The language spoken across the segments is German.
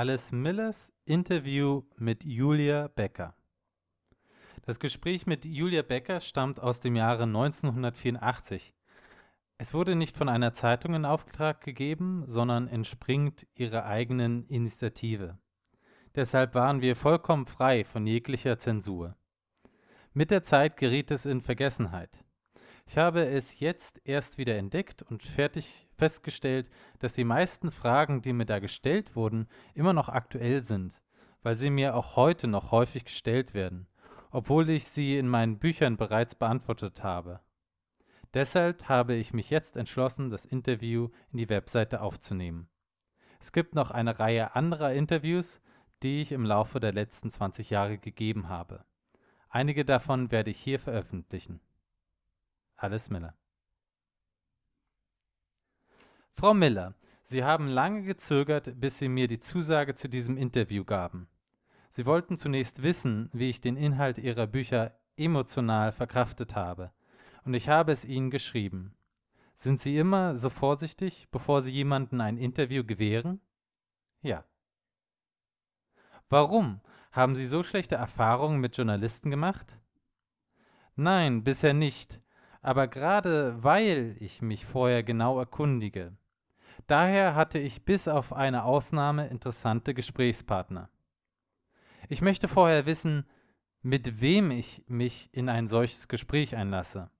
Alice Millers Interview mit Julia Becker. Das Gespräch mit Julia Becker stammt aus dem Jahre 1984. Es wurde nicht von einer Zeitung in Auftrag gegeben, sondern entspringt ihrer eigenen Initiative. Deshalb waren wir vollkommen frei von jeglicher Zensur. Mit der Zeit geriet es in Vergessenheit. Ich habe es jetzt erst wieder entdeckt und fertig festgestellt, dass die meisten Fragen, die mir da gestellt wurden, immer noch aktuell sind, weil sie mir auch heute noch häufig gestellt werden, obwohl ich sie in meinen Büchern bereits beantwortet habe. Deshalb habe ich mich jetzt entschlossen, das Interview in die Webseite aufzunehmen. Es gibt noch eine Reihe anderer Interviews, die ich im Laufe der letzten 20 Jahre gegeben habe. Einige davon werde ich hier veröffentlichen. Alice Miller. Frau Miller, Sie haben lange gezögert, bis Sie mir die Zusage zu diesem Interview gaben. Sie wollten zunächst wissen, wie ich den Inhalt Ihrer Bücher emotional verkraftet habe, und ich habe es Ihnen geschrieben. Sind Sie immer so vorsichtig, bevor Sie jemanden ein Interview gewähren? Ja. Warum? Haben Sie so schlechte Erfahrungen mit Journalisten gemacht? Nein, bisher nicht aber gerade weil ich mich vorher genau erkundige. Daher hatte ich bis auf eine Ausnahme interessante Gesprächspartner. Ich möchte vorher wissen, mit wem ich mich in ein solches Gespräch einlasse.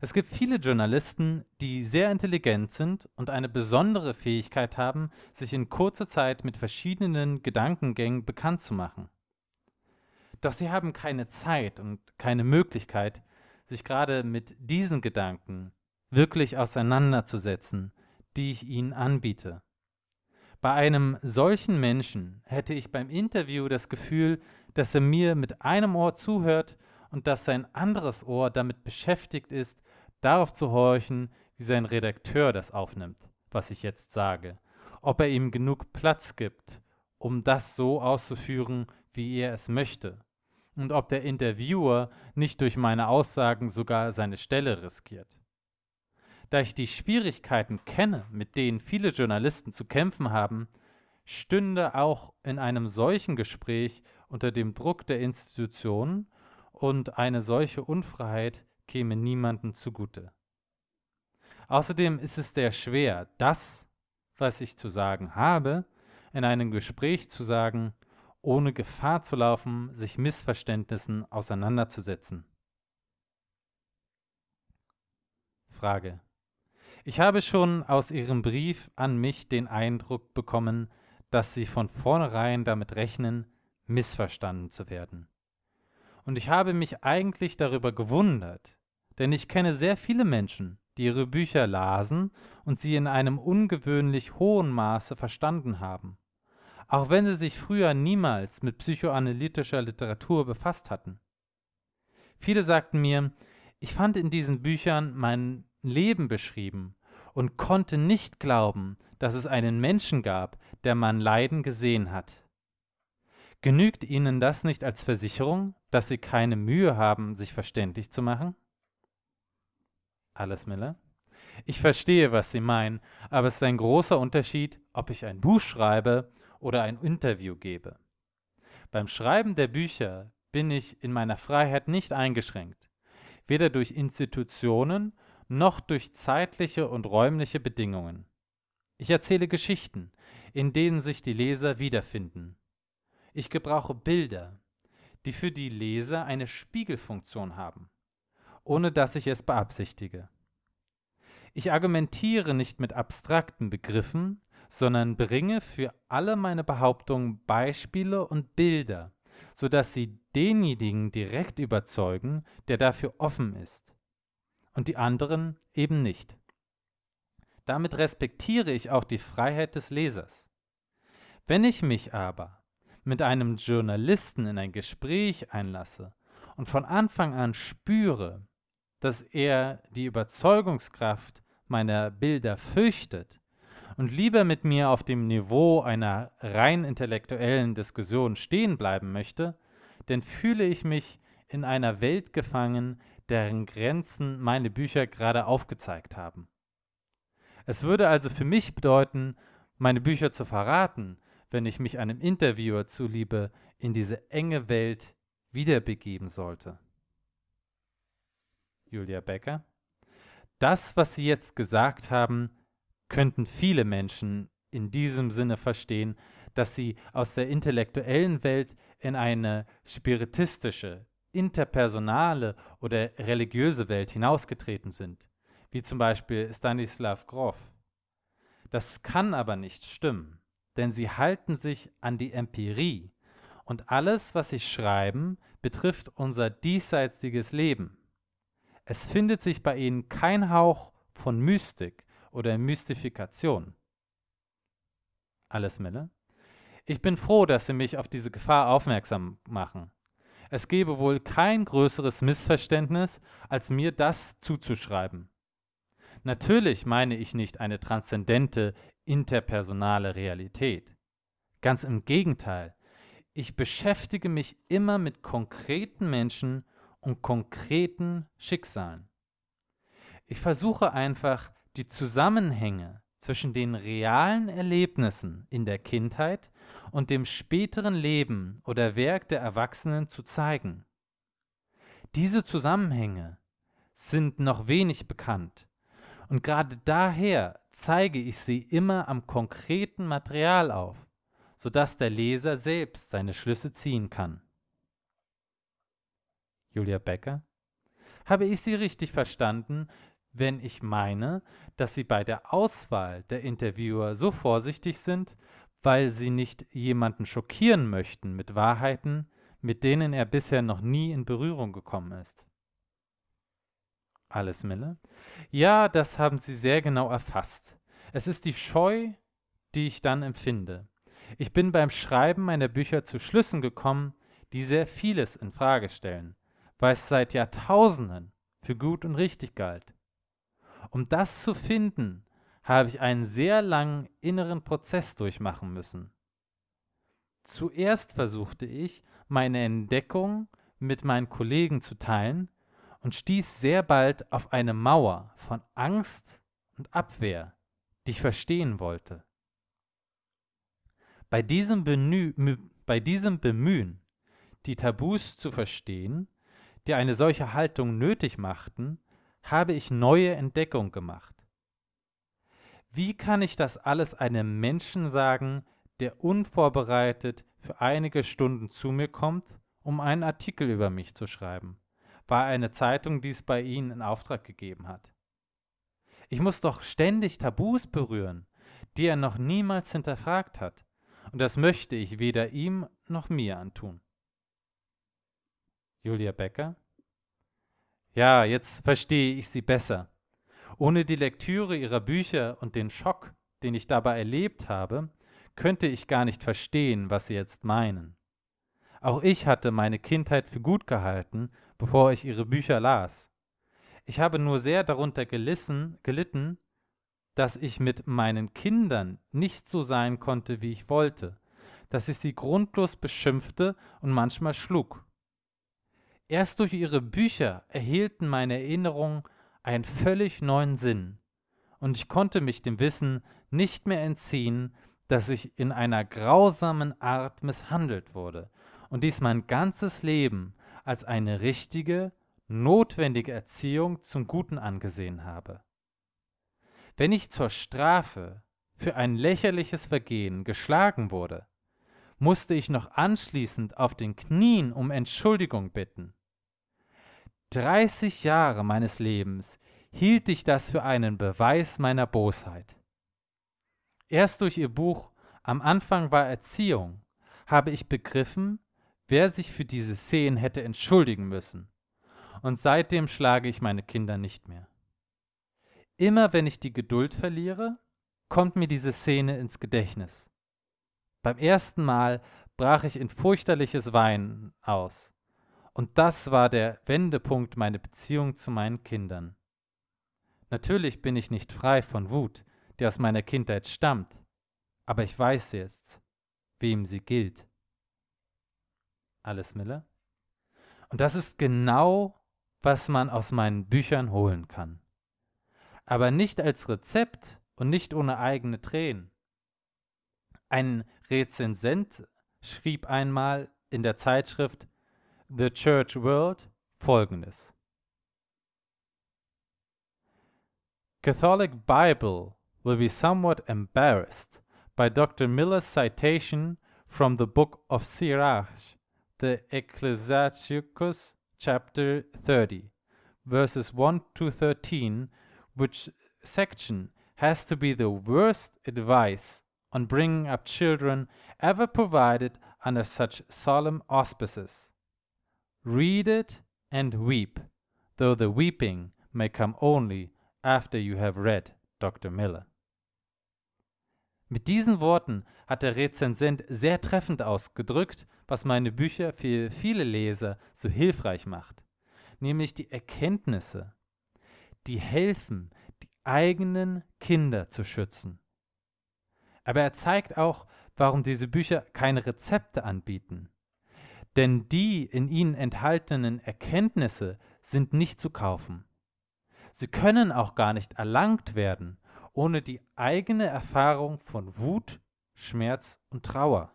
Es gibt viele Journalisten, die sehr intelligent sind und eine besondere Fähigkeit haben, sich in kurzer Zeit mit verschiedenen Gedankengängen bekannt zu machen. Doch sie haben keine Zeit und keine Möglichkeit, sich gerade mit diesen Gedanken wirklich auseinanderzusetzen, die ich ihnen anbiete. Bei einem solchen Menschen hätte ich beim Interview das Gefühl, dass er mir mit einem Ohr zuhört und dass sein anderes Ohr damit beschäftigt ist, darauf zu horchen, wie sein Redakteur das aufnimmt, was ich jetzt sage, ob er ihm genug Platz gibt, um das so auszuführen, wie er es möchte und ob der Interviewer nicht durch meine Aussagen sogar seine Stelle riskiert. Da ich die Schwierigkeiten kenne, mit denen viele Journalisten zu kämpfen haben, stünde auch in einem solchen Gespräch unter dem Druck der Institutionen und eine solche Unfreiheit käme niemandem zugute. Außerdem ist es sehr schwer, das, was ich zu sagen habe, in einem Gespräch zu sagen, ohne Gefahr zu laufen, sich Missverständnissen auseinanderzusetzen. Frage. Ich habe schon aus Ihrem Brief an mich den Eindruck bekommen, dass Sie von vornherein damit rechnen, missverstanden zu werden. Und ich habe mich eigentlich darüber gewundert, denn ich kenne sehr viele Menschen, die ihre Bücher lasen und sie in einem ungewöhnlich hohen Maße verstanden haben auch wenn sie sich früher niemals mit psychoanalytischer Literatur befasst hatten. Viele sagten mir, ich fand in diesen Büchern mein Leben beschrieben und konnte nicht glauben, dass es einen Menschen gab, der mein Leiden gesehen hat. Genügt Ihnen das nicht als Versicherung, dass Sie keine Mühe haben, sich verständlich zu machen? Alles Miller. Ich verstehe, was Sie meinen, aber es ist ein großer Unterschied, ob ich ein Buch schreibe oder ein Interview gebe. Beim Schreiben der Bücher bin ich in meiner Freiheit nicht eingeschränkt, weder durch Institutionen noch durch zeitliche und räumliche Bedingungen. Ich erzähle Geschichten, in denen sich die Leser wiederfinden. Ich gebrauche Bilder, die für die Leser eine Spiegelfunktion haben, ohne dass ich es beabsichtige. Ich argumentiere nicht mit abstrakten Begriffen, sondern bringe für alle meine Behauptungen Beispiele und Bilder, sodass sie denjenigen direkt überzeugen, der dafür offen ist, und die anderen eben nicht. Damit respektiere ich auch die Freiheit des Lesers. Wenn ich mich aber mit einem Journalisten in ein Gespräch einlasse und von Anfang an spüre, dass er die Überzeugungskraft meiner Bilder fürchtet und lieber mit mir auf dem Niveau einer rein intellektuellen Diskussion stehen bleiben möchte, dann fühle ich mich in einer Welt gefangen, deren Grenzen meine Bücher gerade aufgezeigt haben. Es würde also für mich bedeuten, meine Bücher zu verraten, wenn ich mich einem Interviewer zuliebe in diese enge Welt wiederbegeben sollte. Julia Becker. Das, was Sie jetzt gesagt haben, könnten viele Menschen in diesem Sinne verstehen, dass sie aus der intellektuellen Welt in eine spiritistische, interpersonale oder religiöse Welt hinausgetreten sind, wie zum Beispiel Stanislav Grof. Das kann aber nicht stimmen, denn sie halten sich an die Empirie und alles, was sie schreiben, betrifft unser diesseitiges Leben. Es findet sich bei ihnen kein Hauch von Mystik oder Mystifikation. Alles Mille? Ich bin froh, dass Sie mich auf diese Gefahr aufmerksam machen. Es gebe wohl kein größeres Missverständnis, als mir das zuzuschreiben. Natürlich meine ich nicht eine transzendente, interpersonale Realität. Ganz im Gegenteil, ich beschäftige mich immer mit konkreten Menschen und konkreten Schicksalen. Ich versuche einfach, die Zusammenhänge zwischen den realen Erlebnissen in der Kindheit und dem späteren Leben oder Werk der Erwachsenen zu zeigen. Diese Zusammenhänge sind noch wenig bekannt und gerade daher zeige ich sie immer am konkreten Material auf, sodass der Leser selbst seine Schlüsse ziehen kann. Julia Becker Habe ich Sie richtig verstanden, wenn ich meine, dass Sie bei der Auswahl der Interviewer so vorsichtig sind, weil Sie nicht jemanden schockieren möchten mit Wahrheiten, mit denen er bisher noch nie in Berührung gekommen ist. Alles Mille? Ja, das haben Sie sehr genau erfasst. Es ist die Scheu, die ich dann empfinde. Ich bin beim Schreiben meiner Bücher zu Schlüssen gekommen, die sehr vieles in Frage stellen, weil es seit Jahrtausenden für gut und richtig galt. Um das zu finden, habe ich einen sehr langen inneren Prozess durchmachen müssen. Zuerst versuchte ich, meine Entdeckung mit meinen Kollegen zu teilen und stieß sehr bald auf eine Mauer von Angst und Abwehr, die ich verstehen wollte. Bei diesem, Benü bei diesem Bemühen, die Tabus zu verstehen, die eine solche Haltung nötig machten, habe ich neue Entdeckungen gemacht. Wie kann ich das alles einem Menschen sagen, der unvorbereitet für einige Stunden zu mir kommt, um einen Artikel über mich zu schreiben, weil eine Zeitung dies bei Ihnen in Auftrag gegeben hat? Ich muss doch ständig Tabus berühren, die er noch niemals hinterfragt hat, und das möchte ich weder ihm noch mir antun. Julia Becker ja, jetzt verstehe ich sie besser. Ohne die Lektüre ihrer Bücher und den Schock, den ich dabei erlebt habe, könnte ich gar nicht verstehen, was sie jetzt meinen. Auch ich hatte meine Kindheit für gut gehalten, bevor ich ihre Bücher las. Ich habe nur sehr darunter gelissen, gelitten, dass ich mit meinen Kindern nicht so sein konnte, wie ich wollte, dass ich sie grundlos beschimpfte und manchmal schlug. Erst durch ihre Bücher erhielten meine Erinnerungen einen völlig neuen Sinn, und ich konnte mich dem Wissen nicht mehr entziehen, dass ich in einer grausamen Art misshandelt wurde und dies mein ganzes Leben als eine richtige, notwendige Erziehung zum Guten angesehen habe. Wenn ich zur Strafe für ein lächerliches Vergehen geschlagen wurde, musste ich noch anschließend auf den Knien um Entschuldigung bitten. 30 Jahre meines Lebens hielt ich das für einen Beweis meiner Bosheit. Erst durch ihr Buch Am Anfang war Erziehung habe ich begriffen, wer sich für diese Szenen hätte entschuldigen müssen. Und seitdem schlage ich meine Kinder nicht mehr. Immer wenn ich die Geduld verliere, kommt mir diese Szene ins Gedächtnis. Beim ersten Mal brach ich in fürchterliches Weinen aus. Und das war der Wendepunkt meiner Beziehung zu meinen Kindern. Natürlich bin ich nicht frei von Wut, die aus meiner Kindheit stammt, aber ich weiß jetzt, wem sie gilt. Alles Miller? Und das ist genau, was man aus meinen Büchern holen kann. Aber nicht als Rezept und nicht ohne eigene Tränen. Ein Rezensent schrieb einmal in der Zeitschrift The Church World folgendes. Catholic Bible will be somewhat embarrassed by Dr. Miller's citation from the book of Sirach, the Ecclesiasticus chapter 30, verses 1 to 13, which section has to be the worst advice on bringing up children ever provided under such solemn auspices. Read it and weep, though the weeping may come only after you have read Dr. Miller. Mit diesen Worten hat der Rezensent sehr treffend ausgedrückt, was meine Bücher für viele Leser so hilfreich macht, nämlich die Erkenntnisse, die helfen, die eigenen Kinder zu schützen. Aber er zeigt auch, warum diese Bücher keine Rezepte anbieten. Denn die in ihnen enthaltenen Erkenntnisse sind nicht zu kaufen. Sie können auch gar nicht erlangt werden, ohne die eigene Erfahrung von Wut, Schmerz und Trauer.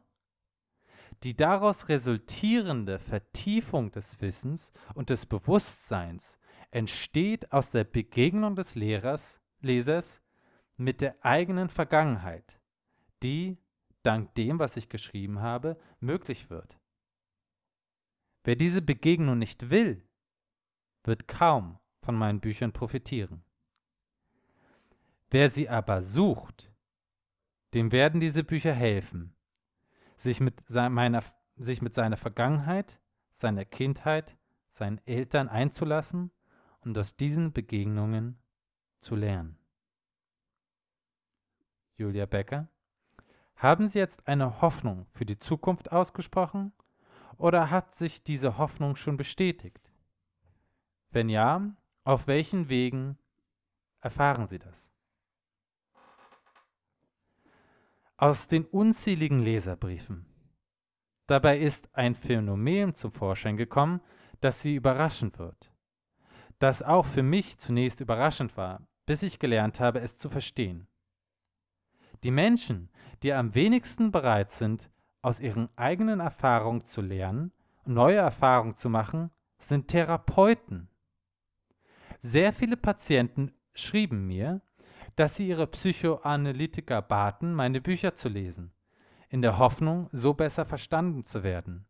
Die daraus resultierende Vertiefung des Wissens und des Bewusstseins entsteht aus der Begegnung des Lehrers, Lesers mit der eigenen Vergangenheit, die, dank dem, was ich geschrieben habe, möglich wird. Wer diese Begegnung nicht will, wird kaum von meinen Büchern profitieren. Wer sie aber sucht, dem werden diese Bücher helfen, sich mit, meiner, sich mit seiner Vergangenheit, seiner Kindheit, seinen Eltern einzulassen und aus diesen Begegnungen zu lernen. Julia Becker haben Sie jetzt eine Hoffnung für die Zukunft ausgesprochen oder hat sich diese Hoffnung schon bestätigt? Wenn ja, auf welchen Wegen erfahren Sie das? Aus den unzähligen Leserbriefen. Dabei ist ein Phänomen zum Vorschein gekommen, das Sie überraschen wird. Das auch für mich zunächst überraschend war, bis ich gelernt habe, es zu verstehen. Die Menschen, die am wenigsten bereit sind, aus ihren eigenen Erfahrungen zu lernen und neue Erfahrungen zu machen, sind Therapeuten. Sehr viele Patienten schrieben mir, dass sie ihre Psychoanalytiker baten, meine Bücher zu lesen, in der Hoffnung, so besser verstanden zu werden,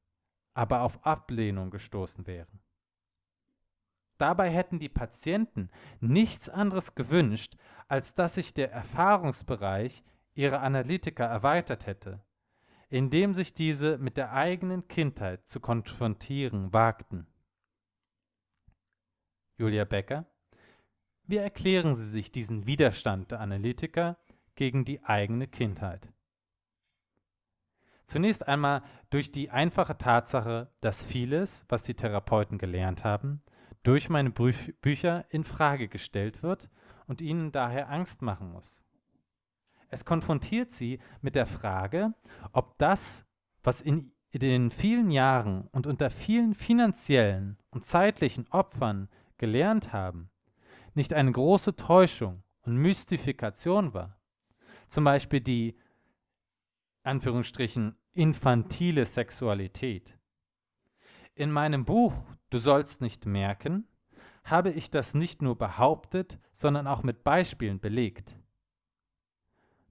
aber auf Ablehnung gestoßen wären. Dabei hätten die Patienten nichts anderes gewünscht, als dass sich der Erfahrungsbereich ihre Analytiker erweitert hätte, indem sich diese mit der eigenen Kindheit zu konfrontieren wagten. Julia Becker, wie erklären Sie sich diesen Widerstand der Analytiker gegen die eigene Kindheit? Zunächst einmal durch die einfache Tatsache, dass vieles, was die Therapeuten gelernt haben, durch meine Bü Bücher in Frage gestellt wird und ihnen daher Angst machen muss. Es konfrontiert sie mit der Frage, ob das, was in den vielen Jahren und unter vielen finanziellen und zeitlichen Opfern gelernt haben, nicht eine große Täuschung und Mystifikation war. Zum Beispiel die Anführungsstrichen infantile Sexualität. In meinem Buch Du sollst nicht merken habe ich das nicht nur behauptet, sondern auch mit Beispielen belegt.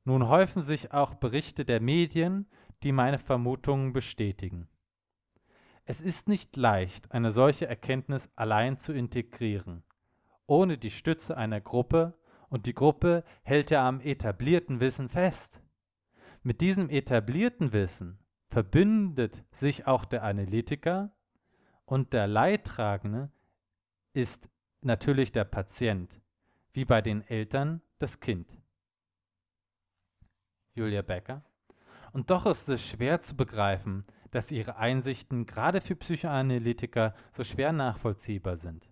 Nun häufen sich auch Berichte der Medien, die meine Vermutungen bestätigen. Es ist nicht leicht, eine solche Erkenntnis allein zu integrieren, ohne die Stütze einer Gruppe, und die Gruppe hält ja am etablierten Wissen fest. Mit diesem etablierten Wissen verbündet sich auch der Analytiker und der Leidtragende ist natürlich der Patient, wie bei den Eltern das Kind. Julia Becker. Und doch ist es schwer zu begreifen, dass ihre Einsichten gerade für Psychoanalytiker so schwer nachvollziehbar sind.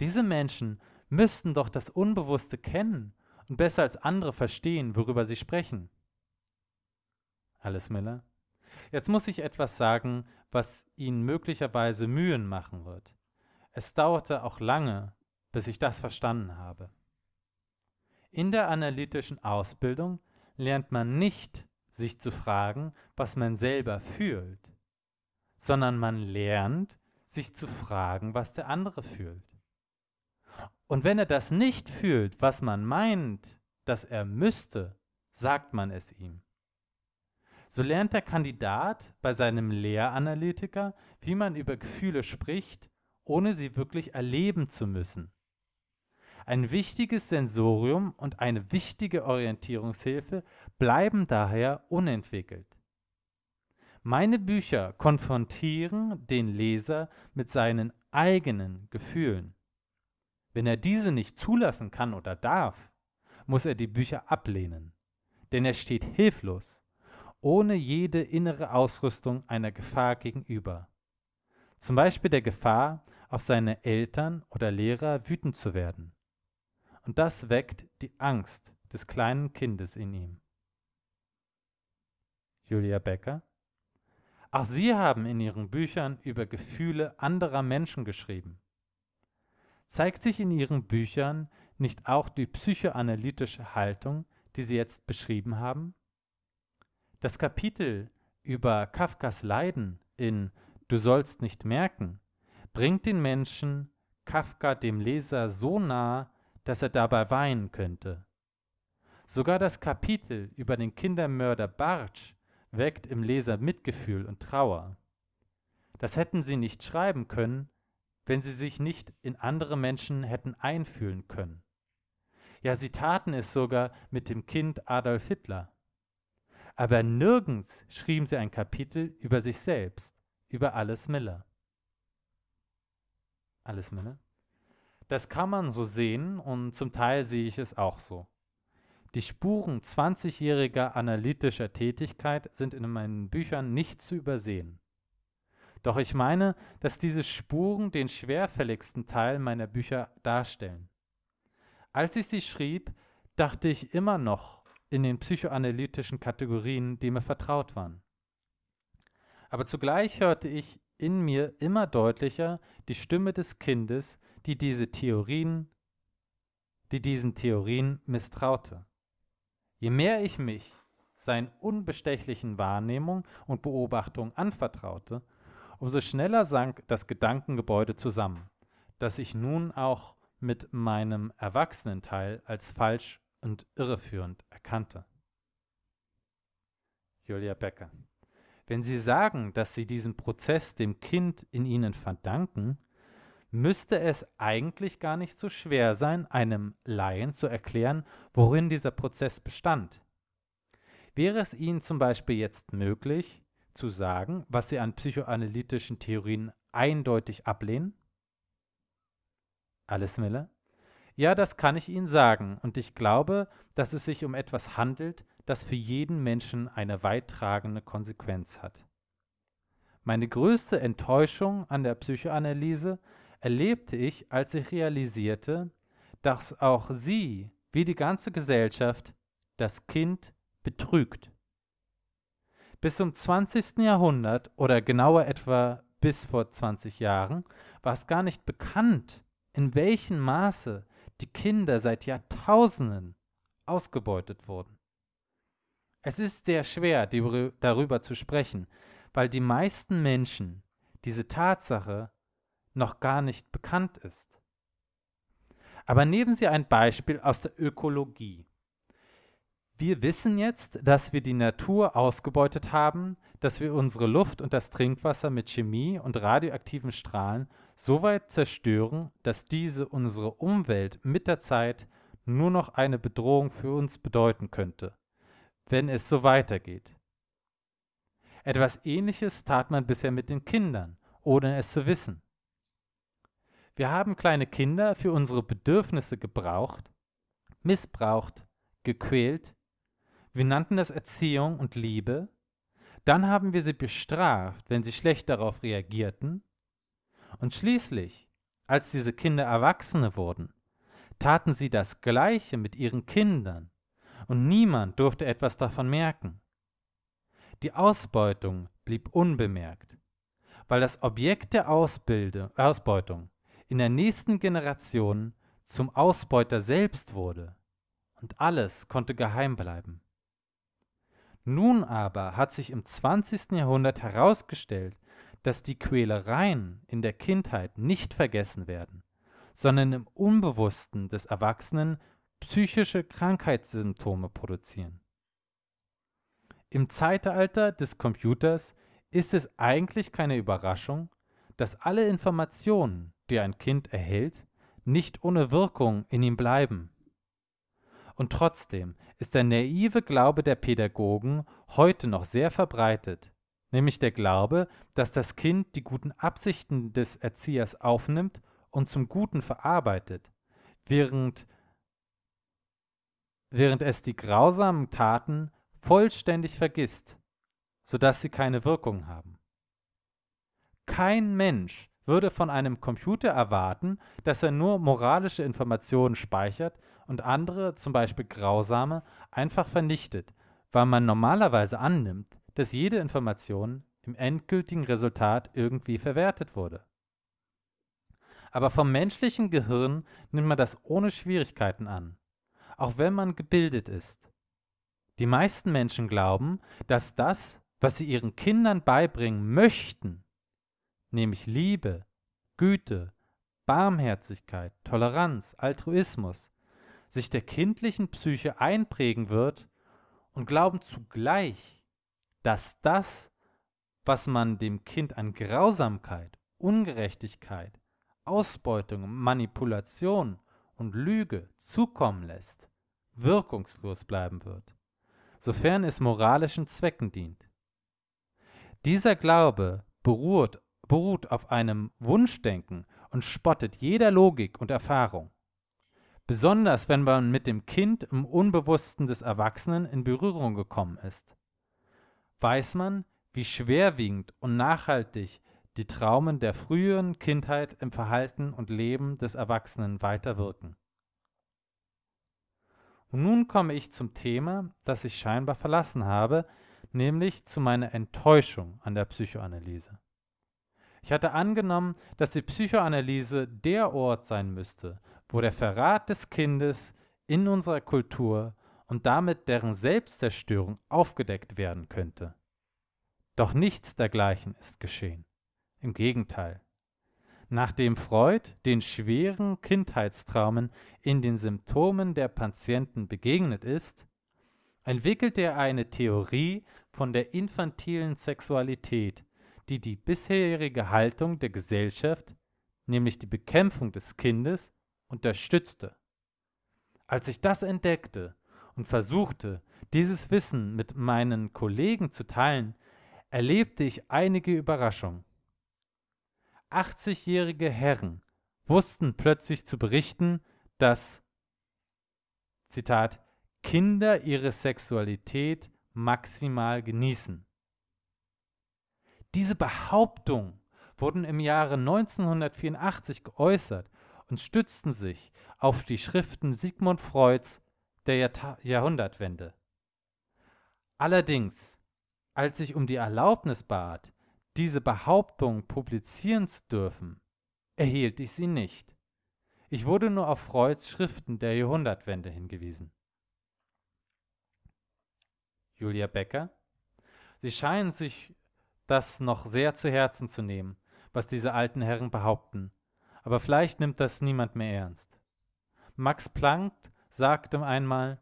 Diese Menschen müssten doch das Unbewusste kennen und besser als andere verstehen, worüber sie sprechen. Alice Miller. Jetzt muss ich etwas sagen, was Ihnen möglicherweise Mühen machen wird. Es dauerte auch lange, bis ich das verstanden habe. In der analytischen Ausbildung lernt man nicht sich zu fragen, was man selber fühlt, sondern man lernt, sich zu fragen, was der andere fühlt. Und wenn er das nicht fühlt, was man meint, dass er müsste, sagt man es ihm. So lernt der Kandidat bei seinem Lehranalytiker, wie man über Gefühle spricht, ohne sie wirklich erleben zu müssen. Ein wichtiges Sensorium und eine wichtige Orientierungshilfe bleiben daher unentwickelt. Meine Bücher konfrontieren den Leser mit seinen eigenen Gefühlen. Wenn er diese nicht zulassen kann oder darf, muss er die Bücher ablehnen, denn er steht hilflos, ohne jede innere Ausrüstung einer Gefahr gegenüber. Zum Beispiel der Gefahr, auf seine Eltern oder Lehrer wütend zu werden. Und das weckt die Angst des kleinen Kindes in ihm. Julia Becker Auch Sie haben in Ihren Büchern über Gefühle anderer Menschen geschrieben. Zeigt sich in Ihren Büchern nicht auch die psychoanalytische Haltung, die Sie jetzt beschrieben haben? Das Kapitel über Kafkas Leiden in Du sollst nicht merken bringt den Menschen Kafka dem Leser so nah, dass er dabei weinen könnte. Sogar das Kapitel über den Kindermörder Bartsch weckt im Leser Mitgefühl und Trauer. Das hätten sie nicht schreiben können, wenn sie sich nicht in andere Menschen hätten einfühlen können. Ja, sie taten es sogar mit dem Kind Adolf Hitler. Aber nirgends schrieben sie ein Kapitel über sich selbst, über Alice Miller. Alice Miller? Das kann man so sehen und zum Teil sehe ich es auch so. Die Spuren 20-jähriger analytischer Tätigkeit sind in meinen Büchern nicht zu übersehen. Doch ich meine, dass diese Spuren den schwerfälligsten Teil meiner Bücher darstellen. Als ich sie schrieb, dachte ich immer noch in den psychoanalytischen Kategorien, die mir vertraut waren. Aber zugleich hörte ich in mir immer deutlicher die Stimme des Kindes, die diese Theorien, die diesen Theorien misstraute. Je mehr ich mich seinen unbestechlichen Wahrnehmung und Beobachtung anvertraute, umso schneller sank das Gedankengebäude zusammen, das ich nun auch mit meinem Erwachsenenteil als falsch und irreführend erkannte. Julia Becker. Wenn Sie sagen, dass Sie diesen Prozess dem Kind in Ihnen verdanken, müsste es eigentlich gar nicht so schwer sein, einem Laien zu erklären, worin dieser Prozess bestand. Wäre es Ihnen zum Beispiel jetzt möglich, zu sagen, was Sie an psychoanalytischen Theorien eindeutig ablehnen? Alice Miller? Ja, das kann ich Ihnen sagen, und ich glaube, dass es sich um etwas handelt, das für jeden Menschen eine weittragende Konsequenz hat. Meine größte Enttäuschung an der Psychoanalyse erlebte ich, als ich realisierte, dass auch sie, wie die ganze Gesellschaft, das Kind betrügt. Bis zum 20. Jahrhundert oder genauer etwa bis vor 20 Jahren war es gar nicht bekannt, in welchem Maße die Kinder seit Jahrtausenden ausgebeutet wurden. Es ist sehr schwer, darüber zu sprechen, weil die meisten Menschen diese Tatsache noch gar nicht bekannt ist. Aber nehmen Sie ein Beispiel aus der Ökologie. Wir wissen jetzt, dass wir die Natur ausgebeutet haben, dass wir unsere Luft und das Trinkwasser mit Chemie und radioaktiven Strahlen so weit zerstören, dass diese unsere Umwelt mit der Zeit nur noch eine Bedrohung für uns bedeuten könnte, wenn es so weitergeht. Etwas Ähnliches tat man bisher mit den Kindern, ohne es zu wissen. Wir haben kleine Kinder für unsere Bedürfnisse gebraucht, missbraucht, gequält, wir nannten das Erziehung und Liebe. Dann haben wir sie bestraft, wenn sie schlecht darauf reagierten. Und schließlich, als diese Kinder Erwachsene wurden, taten sie das Gleiche mit ihren Kindern, und niemand durfte etwas davon merken. Die Ausbeutung blieb unbemerkt, weil das Objekt der Ausbilde, Ausbeutung in der nächsten Generation zum Ausbeuter selbst wurde, und alles konnte geheim bleiben. Nun aber hat sich im 20. Jahrhundert herausgestellt, dass die Quälereien in der Kindheit nicht vergessen werden, sondern im Unbewussten des Erwachsenen psychische Krankheitssymptome produzieren. Im Zeitalter des Computers ist es eigentlich keine Überraschung, dass alle Informationen, die ein Kind erhält, nicht ohne Wirkung in ihm bleiben. Und trotzdem ist der naive Glaube der Pädagogen heute noch sehr verbreitet, nämlich der Glaube, dass das Kind die guten Absichten des Erziehers aufnimmt und zum Guten verarbeitet, während, während es die grausamen Taten vollständig vergisst, sodass sie keine Wirkung haben. Kein Mensch würde von einem Computer erwarten, dass er nur moralische Informationen speichert und andere, zum Beispiel grausame, einfach vernichtet, weil man normalerweise annimmt, dass jede Information im endgültigen Resultat irgendwie verwertet wurde. Aber vom menschlichen Gehirn nimmt man das ohne Schwierigkeiten an, auch wenn man gebildet ist. Die meisten Menschen glauben, dass das, was sie ihren Kindern beibringen möchten, nämlich Liebe, Güte, Barmherzigkeit, Toleranz, Altruismus, sich der kindlichen Psyche einprägen wird und glauben zugleich, dass das, was man dem Kind an Grausamkeit, Ungerechtigkeit, Ausbeutung, Manipulation und Lüge zukommen lässt, wirkungslos bleiben wird, sofern es moralischen Zwecken dient. Dieser Glaube beruht beruht auf einem Wunschdenken und spottet jeder Logik und Erfahrung. Besonders wenn man mit dem Kind im Unbewussten des Erwachsenen in Berührung gekommen ist. Weiß man, wie schwerwiegend und nachhaltig die Traumen der früheren Kindheit im Verhalten und Leben des Erwachsenen weiterwirken. Und nun komme ich zum Thema, das ich scheinbar verlassen habe, nämlich zu meiner Enttäuschung an der Psychoanalyse. Ich hatte angenommen, dass die Psychoanalyse der Ort sein müsste, wo der Verrat des Kindes in unserer Kultur und damit deren Selbstzerstörung aufgedeckt werden könnte. Doch nichts dergleichen ist geschehen. Im Gegenteil. Nachdem Freud den schweren Kindheitstraumen in den Symptomen der Patienten begegnet ist, entwickelt er eine Theorie von der infantilen Sexualität, die die bisherige Haltung der Gesellschaft, nämlich die Bekämpfung des Kindes, unterstützte. Als ich das entdeckte und versuchte, dieses Wissen mit meinen Kollegen zu teilen, erlebte ich einige Überraschungen. 80-jährige Herren wussten plötzlich zu berichten, dass, Zitat, Kinder ihre Sexualität maximal genießen. Diese Behauptung wurden im Jahre 1984 geäußert und stützten sich auf die Schriften Sigmund Freuds der Jahrta Jahrhundertwende. Allerdings, als ich um die Erlaubnis bat, diese Behauptung publizieren zu dürfen, erhielt ich sie nicht. Ich wurde nur auf Freuds Schriften der Jahrhundertwende hingewiesen. Julia Becker. Sie scheinen sich das noch sehr zu Herzen zu nehmen, was diese alten Herren behaupten. Aber vielleicht nimmt das niemand mehr ernst. Max Planck sagte einmal,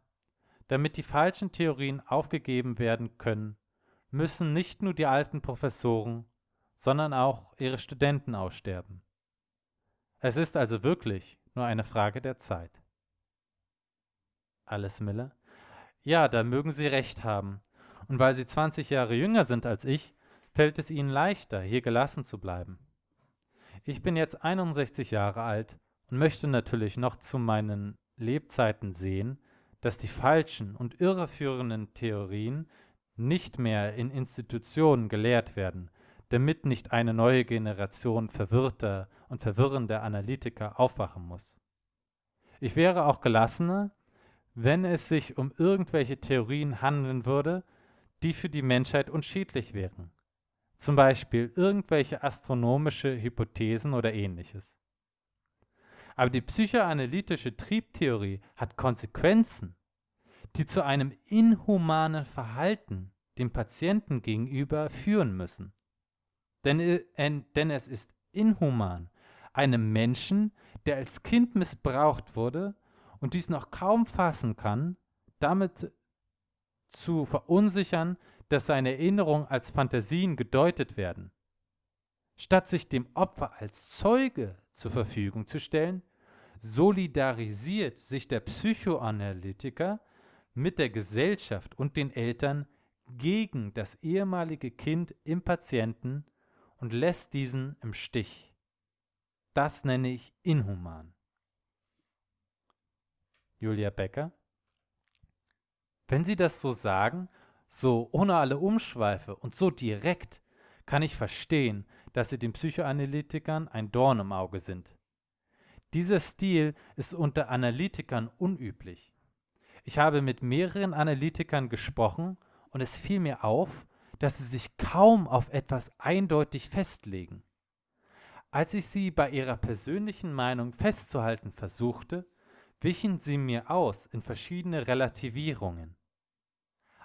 damit die falschen Theorien aufgegeben werden können, müssen nicht nur die alten Professoren, sondern auch ihre Studenten aussterben. Es ist also wirklich nur eine Frage der Zeit. Alice Miller? Ja, da mögen Sie recht haben. Und weil Sie 20 Jahre jünger sind als ich, fällt es ihnen leichter, hier gelassen zu bleiben. Ich bin jetzt 61 Jahre alt und möchte natürlich noch zu meinen Lebzeiten sehen, dass die falschen und irreführenden Theorien nicht mehr in Institutionen gelehrt werden, damit nicht eine neue Generation verwirrter und verwirrender Analytiker aufwachen muss. Ich wäre auch gelassener, wenn es sich um irgendwelche Theorien handeln würde, die für die Menschheit unschädlich wären, zum Beispiel irgendwelche astronomische Hypothesen oder ähnliches. Aber die psychoanalytische Triebtheorie hat Konsequenzen, die zu einem inhumanen Verhalten dem Patienten gegenüber führen müssen. Denn, äh, denn es ist inhuman, einem Menschen, der als Kind missbraucht wurde und dies noch kaum fassen kann, damit zu verunsichern, dass seine Erinnerungen als Fantasien gedeutet werden. Statt sich dem Opfer als Zeuge zur Verfügung zu stellen, solidarisiert sich der Psychoanalytiker mit der Gesellschaft und den Eltern gegen das ehemalige Kind im Patienten und lässt diesen im Stich. Das nenne ich inhuman. Julia Becker. Wenn Sie das so sagen, so ohne alle Umschweife und so direkt, kann ich verstehen, dass Sie den Psychoanalytikern ein Dorn im Auge sind. Dieser Stil ist unter Analytikern unüblich. Ich habe mit mehreren Analytikern gesprochen und es fiel mir auf, dass sie sich kaum auf etwas eindeutig festlegen. Als ich sie bei ihrer persönlichen Meinung festzuhalten versuchte, wichen sie mir aus in verschiedene Relativierungen.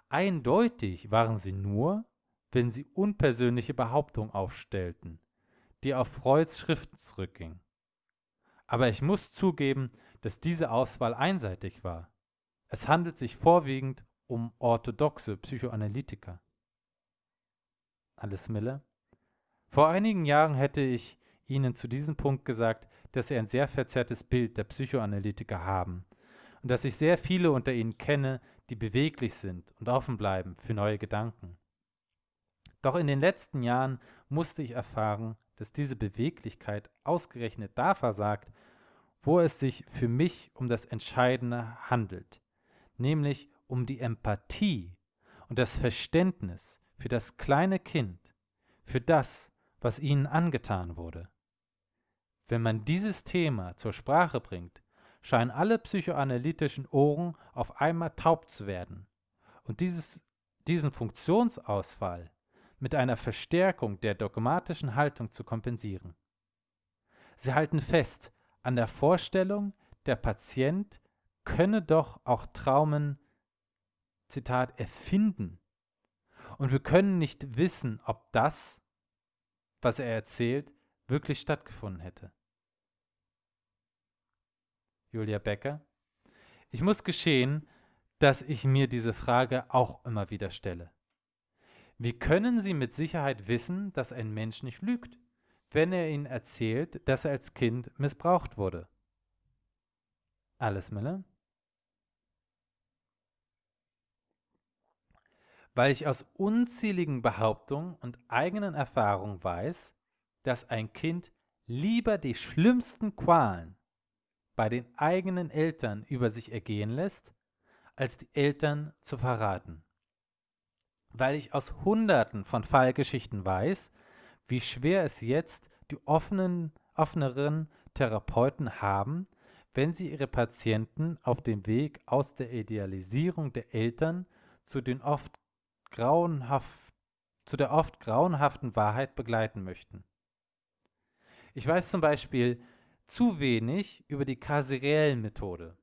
Eindeutig waren sie nur, wenn sie unpersönliche Behauptungen aufstellten, die auf Freuds Schriften zurückgingen. Aber ich muss zugeben, dass diese Auswahl einseitig war. Es handelt sich vorwiegend um orthodoxe Psychoanalytiker. Alice Miller. Vor einigen Jahren hätte ich Ihnen zu diesem Punkt gesagt, dass Sie ein sehr verzerrtes Bild der Psychoanalytiker haben und dass ich sehr viele unter Ihnen kenne, die beweglich sind und offen bleiben für neue Gedanken. Doch in den letzten Jahren musste ich erfahren, dass diese Beweglichkeit ausgerechnet da versagt, wo es sich für mich um das Entscheidende handelt, nämlich um die Empathie und das Verständnis für das kleine Kind, für das, was ihnen angetan wurde. Wenn man dieses Thema zur Sprache bringt, scheinen alle psychoanalytischen Ohren auf einmal taub zu werden und dieses, diesen Funktionsausfall mit einer Verstärkung der dogmatischen Haltung zu kompensieren. Sie halten fest an der Vorstellung, der Patient könne doch auch Traumen Zitat, erfinden. Und wir können nicht wissen, ob das, was er erzählt, wirklich stattgefunden hätte. Julia Becker. Ich muss geschehen, dass ich mir diese Frage auch immer wieder stelle. Wie können Sie mit Sicherheit wissen, dass ein Mensch nicht lügt, wenn er Ihnen erzählt, dass er als Kind missbraucht wurde? Alice Miller. weil ich aus unzähligen Behauptungen und eigenen Erfahrungen weiß, dass ein Kind lieber die schlimmsten Qualen bei den eigenen Eltern über sich ergehen lässt, als die Eltern zu verraten. Weil ich aus Hunderten von Fallgeschichten weiß, wie schwer es jetzt die offenen, offeneren Therapeuten haben, wenn sie ihre Patienten auf dem Weg aus der Idealisierung der Eltern zu den oft zu der oft grauenhaften Wahrheit begleiten möchten. Ich weiß zum Beispiel zu wenig über die Kaseriel-Methode.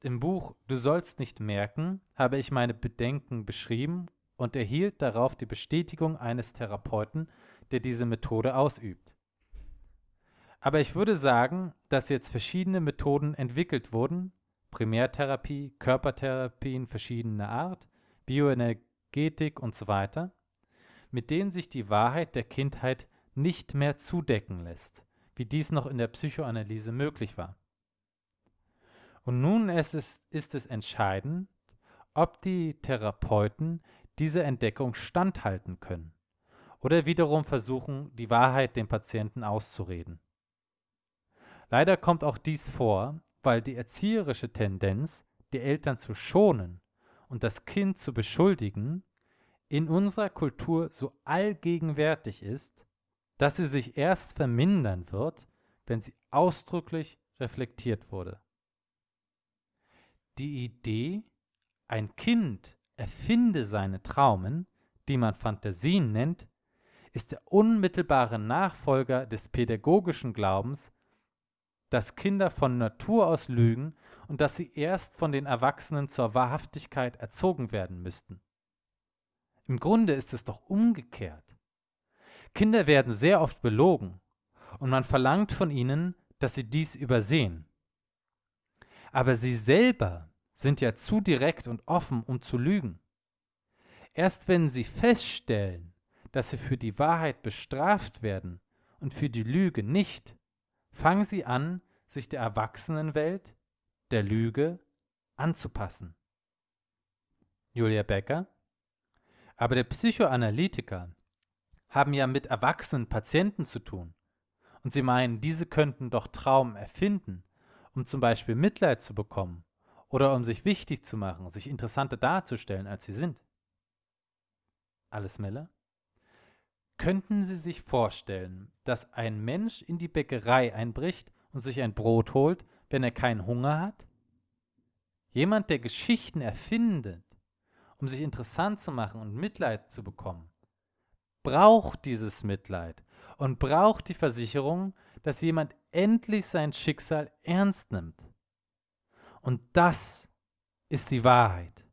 Im Buch Du sollst nicht merken habe ich meine Bedenken beschrieben und erhielt darauf die Bestätigung eines Therapeuten, der diese Methode ausübt. Aber ich würde sagen, dass jetzt verschiedene Methoden entwickelt wurden, Primärtherapie, Körpertherapien verschiedener Art, Bioenergetik und so weiter, mit denen sich die Wahrheit der Kindheit nicht mehr zudecken lässt, wie dies noch in der Psychoanalyse möglich war. Und nun ist es, ist es entscheidend, ob die Therapeuten dieser Entdeckung standhalten können oder wiederum versuchen, die Wahrheit dem Patienten auszureden. Leider kommt auch dies vor, weil die erzieherische Tendenz, die Eltern zu schonen und das Kind zu beschuldigen, in unserer Kultur so allgegenwärtig ist, dass sie sich erst vermindern wird, wenn sie ausdrücklich reflektiert wurde. Die Idee, ein Kind erfinde seine Traumen, die man Fantasien nennt, ist der unmittelbare Nachfolger des pädagogischen Glaubens, dass Kinder von Natur aus lügen und dass sie erst von den Erwachsenen zur Wahrhaftigkeit erzogen werden müssten. Im Grunde ist es doch umgekehrt. Kinder werden sehr oft belogen und man verlangt von ihnen, dass sie dies übersehen. Aber sie selber sind ja zu direkt und offen, um zu lügen. Erst wenn sie feststellen, dass sie für die Wahrheit bestraft werden und für die Lüge nicht, fangen sie an, sich der Erwachsenenwelt, der Lüge, anzupassen. Julia Becker. Aber der Psychoanalytiker haben ja mit erwachsenen Patienten zu tun. Und sie meinen, diese könnten doch Traum erfinden, um zum Beispiel Mitleid zu bekommen oder um sich wichtig zu machen, sich interessanter darzustellen, als sie sind. Alles Miller? Könnten Sie sich vorstellen, dass ein Mensch in die Bäckerei einbricht und sich ein Brot holt, wenn er keinen Hunger hat? Jemand, der Geschichten erfindet, um sich interessant zu machen und Mitleid zu bekommen, braucht dieses Mitleid und braucht die Versicherung, dass jemand endlich sein Schicksal ernst nimmt. Und das ist die Wahrheit.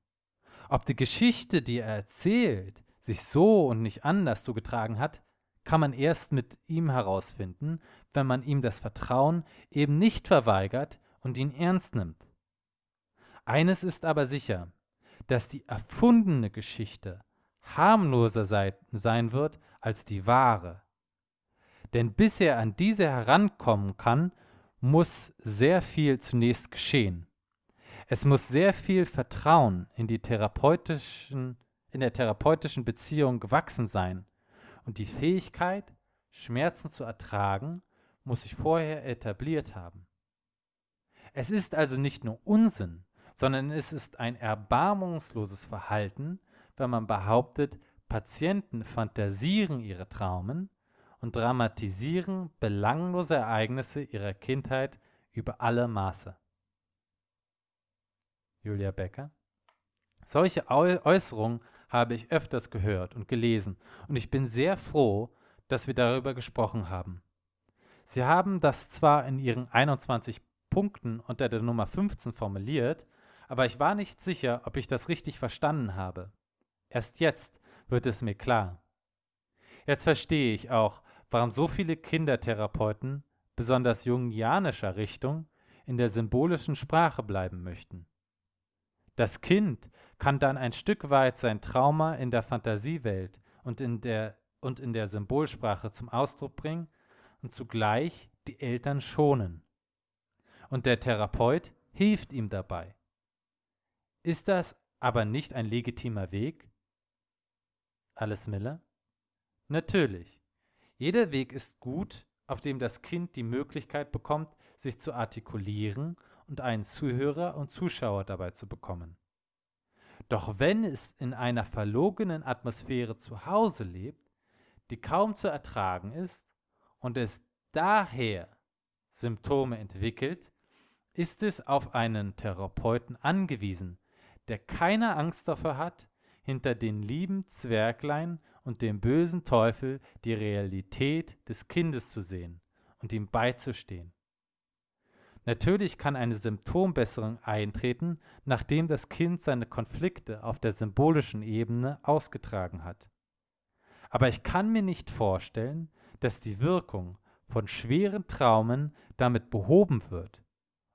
Ob die Geschichte, die er erzählt, sich so und nicht anders zugetragen hat, kann man erst mit ihm herausfinden, wenn man ihm das Vertrauen eben nicht verweigert und ihn ernst nimmt. Eines ist aber sicher, dass die erfundene Geschichte harmloser sei, sein wird als die wahre. Denn bis er an diese herankommen kann, muss sehr viel zunächst geschehen. Es muss sehr viel Vertrauen in die therapeutischen, in der therapeutischen Beziehung gewachsen sein. Und die Fähigkeit, Schmerzen zu ertragen, muss sich vorher etabliert haben. Es ist also nicht nur Unsinn, sondern es ist ein erbarmungsloses Verhalten, wenn man behauptet, Patienten fantasieren ihre Traumen und dramatisieren belanglose Ereignisse ihrer Kindheit über alle Maße. Julia Becker. Solche Äußerungen habe ich öfters gehört und gelesen und ich bin sehr froh, dass wir darüber gesprochen haben. Sie haben das zwar in Ihren 21 Punkten unter der Nummer 15 formuliert, aber ich war nicht sicher, ob ich das richtig verstanden habe. Erst jetzt wird es mir klar. Jetzt verstehe ich auch, warum so viele Kindertherapeuten, besonders jungianischer Richtung, in der symbolischen Sprache bleiben möchten. Das Kind kann dann ein Stück weit sein Trauma in der Fantasiewelt und in der, und in der Symbolsprache zum Ausdruck bringen und zugleich die Eltern schonen. Und der Therapeut hilft ihm dabei. Ist das aber nicht ein legitimer Weg? Alice Miller? Natürlich. Jeder Weg ist gut, auf dem das Kind die Möglichkeit bekommt, sich zu artikulieren und einen Zuhörer und Zuschauer dabei zu bekommen. Doch wenn es in einer verlogenen Atmosphäre zu Hause lebt, die kaum zu ertragen ist und es daher Symptome entwickelt, ist es auf einen Therapeuten angewiesen, der keine Angst davor hat, hinter den lieben Zwerglein und dem bösen Teufel die Realität des Kindes zu sehen und ihm beizustehen. Natürlich kann eine Symptombesserung eintreten, nachdem das Kind seine Konflikte auf der symbolischen Ebene ausgetragen hat. Aber ich kann mir nicht vorstellen, dass die Wirkung von schweren Traumen damit behoben wird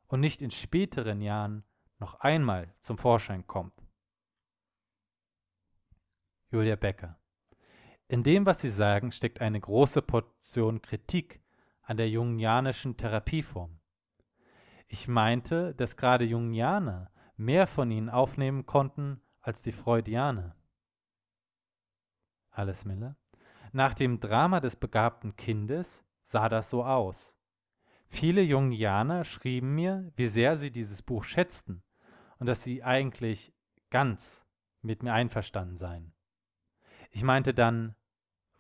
und nicht in späteren Jahren noch einmal zum Vorschein kommt. Julia Becker. In dem, was Sie sagen, steckt eine große Portion Kritik an der jungianischen Therapieform. Ich meinte, dass gerade Jungianer mehr von ihnen aufnehmen konnten als die Freudianer. Alice Miller. Nach dem Drama des begabten Kindes sah das so aus. Viele Jungianer schrieben mir, wie sehr sie dieses Buch schätzten und dass sie eigentlich ganz mit mir einverstanden seien. Ich meinte dann,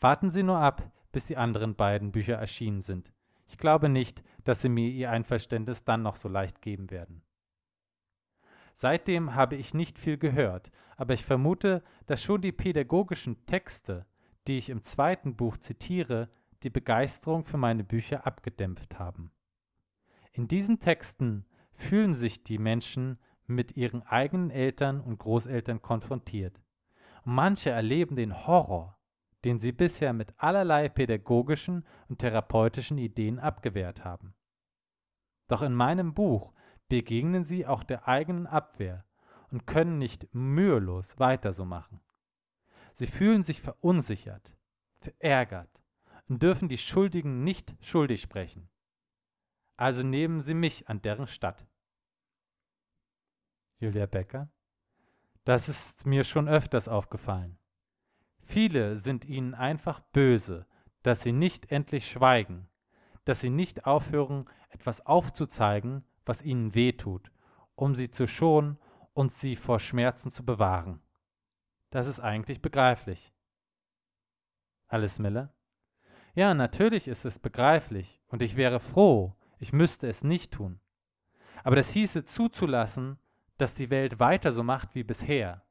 warten Sie nur ab, bis die anderen beiden Bücher erschienen sind. Ich glaube nicht, dass Sie mir Ihr Einverständnis dann noch so leicht geben werden. Seitdem habe ich nicht viel gehört, aber ich vermute, dass schon die pädagogischen Texte, die ich im zweiten Buch zitiere, die Begeisterung für meine Bücher abgedämpft haben. In diesen Texten fühlen sich die Menschen mit ihren eigenen Eltern und Großeltern konfrontiert manche erleben den Horror, den sie bisher mit allerlei pädagogischen und therapeutischen Ideen abgewehrt haben. Doch in meinem Buch begegnen sie auch der eigenen Abwehr und können nicht mühelos weiter so machen. Sie fühlen sich verunsichert, verärgert und dürfen die Schuldigen nicht schuldig sprechen. Also nehmen Sie mich an deren Stadt. Julia Becker. Das ist mir schon öfters aufgefallen. Viele sind Ihnen einfach böse, dass Sie nicht endlich schweigen, dass Sie nicht aufhören, etwas aufzuzeigen, was Ihnen wehtut, um Sie zu schonen und Sie vor Schmerzen zu bewahren. Das ist eigentlich begreiflich. Alice Miller. Ja, natürlich ist es begreiflich, und ich wäre froh, ich müsste es nicht tun. Aber das hieße zuzulassen, dass die Welt weiter so macht wie bisher,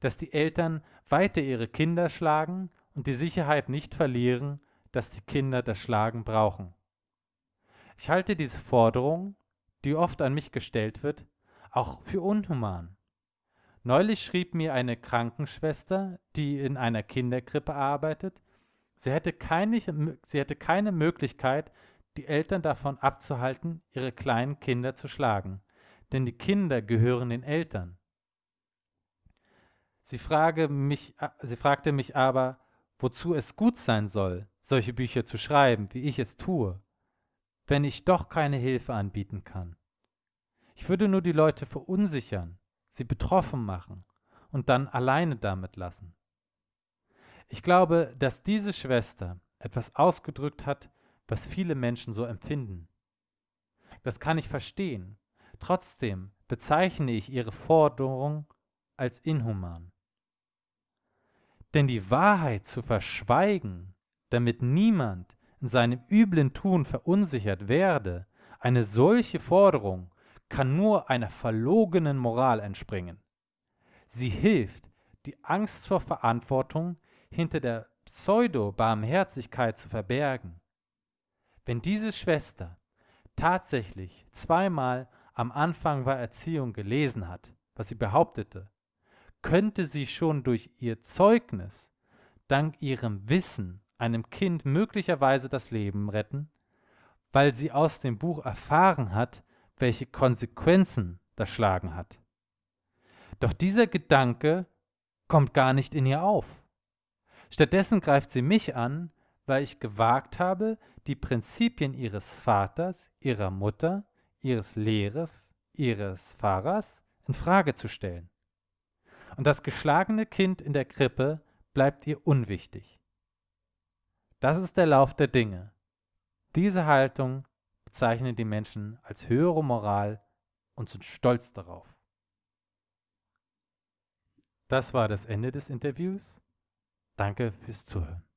dass die Eltern weiter ihre Kinder schlagen und die Sicherheit nicht verlieren, dass die Kinder das Schlagen brauchen. Ich halte diese Forderung, die oft an mich gestellt wird, auch für unhuman. Neulich schrieb mir eine Krankenschwester, die in einer Kinderkrippe arbeitet, sie hätte keine, sie hätte keine Möglichkeit, die Eltern davon abzuhalten, ihre kleinen Kinder zu schlagen, denn die Kinder gehören den Eltern. Sie, frage mich, sie fragte mich aber, wozu es gut sein soll, solche Bücher zu schreiben, wie ich es tue, wenn ich doch keine Hilfe anbieten kann. Ich würde nur die Leute verunsichern, sie betroffen machen und dann alleine damit lassen. Ich glaube, dass diese Schwester etwas ausgedrückt hat, was viele Menschen so empfinden. Das kann ich verstehen. Trotzdem bezeichne ich ihre Forderung als inhuman. Denn die Wahrheit zu verschweigen, damit niemand in seinem üblen Tun verunsichert werde, eine solche Forderung kann nur einer verlogenen Moral entspringen. Sie hilft, die Angst vor Verantwortung hinter der Pseudo-Barmherzigkeit zu verbergen. Wenn diese Schwester tatsächlich zweimal am Anfang war Erziehung gelesen hat, was sie behauptete, könnte sie schon durch ihr Zeugnis, dank ihrem Wissen, einem Kind möglicherweise das Leben retten, weil sie aus dem Buch erfahren hat, welche Konsequenzen das Schlagen hat. Doch dieser Gedanke kommt gar nicht in ihr auf. Stattdessen greift sie mich an, weil ich gewagt habe, die Prinzipien ihres Vaters, ihrer Mutter, ihres Lehrers, ihres Pfarrers in Frage zu stellen. Und das geschlagene Kind in der Krippe bleibt ihr unwichtig. Das ist der Lauf der Dinge. Diese Haltung bezeichnen die Menschen als höhere Moral und sind stolz darauf. Das war das Ende des Interviews. Danke fürs Zuhören.